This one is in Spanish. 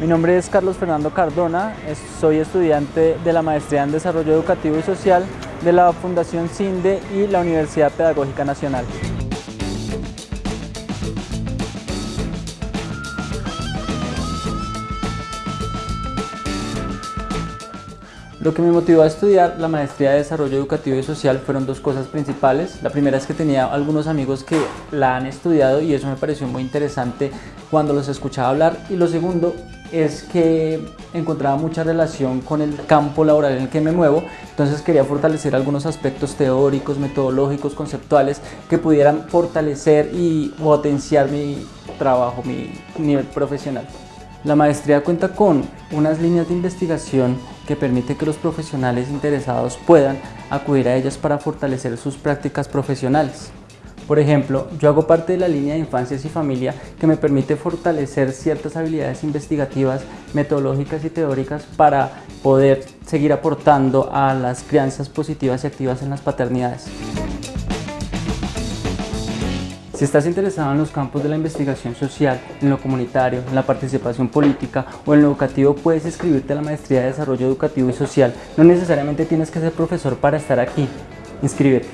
Mi nombre es Carlos Fernando Cardona, soy estudiante de la Maestría en Desarrollo Educativo y Social de la Fundación CINDE y la Universidad Pedagógica Nacional. Lo que me motivó a estudiar la maestría de Desarrollo Educativo y Social fueron dos cosas principales. La primera es que tenía algunos amigos que la han estudiado y eso me pareció muy interesante cuando los escuchaba hablar. Y lo segundo es que encontraba mucha relación con el campo laboral en el que me muevo, entonces quería fortalecer algunos aspectos teóricos, metodológicos, conceptuales que pudieran fortalecer y potenciar mi trabajo, mi nivel profesional. La maestría cuenta con unas líneas de investigación que permite que los profesionales interesados puedan acudir a ellas para fortalecer sus prácticas profesionales. Por ejemplo, yo hago parte de la línea de infancias y familia que me permite fortalecer ciertas habilidades investigativas, metodológicas y teóricas para poder seguir aportando a las crianzas positivas y activas en las paternidades. Si estás interesado en los campos de la investigación social, en lo comunitario, en la participación política o en lo educativo, puedes inscribirte a la Maestría de Desarrollo Educativo y Social. No necesariamente tienes que ser profesor para estar aquí. Inscríbete.